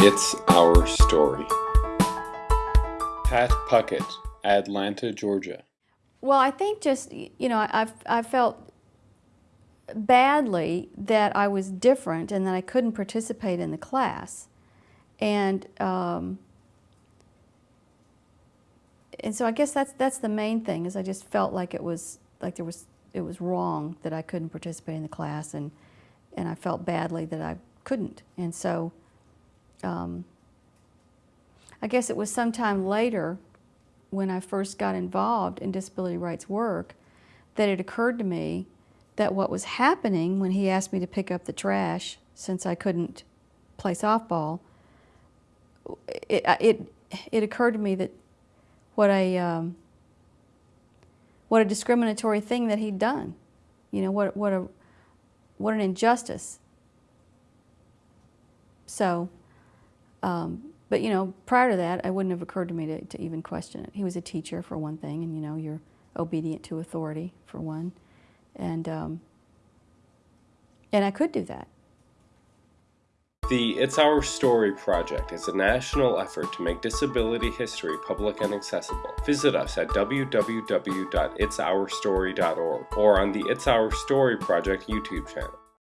It's Our Story. Pat Puckett, Atlanta, Georgia. Well, I think just, you know, I've, I felt badly that I was different and that I couldn't participate in the class. And, um, and so I guess that's, that's the main thing is I just felt like it was, like there was, it was wrong that I couldn't participate in the class and, and I felt badly that I couldn't. And so um, I guess it was sometime later when I first got involved in disability rights work that it occurred to me that what was happening when he asked me to pick up the trash since I couldn't play softball, it, it, it occurred to me that what a, um, what a discriminatory thing that he'd done. You know, what, what, a, what an injustice. So, um, but you know, prior to that, it wouldn't have occurred to me to, to even question it. He was a teacher for one thing, and you know, you're obedient to authority for one, and um, and I could do that. The It's Our Story project is a national effort to make disability history public and accessible. Visit us at www.itsourstory.org or on the It's Our Story project YouTube channel.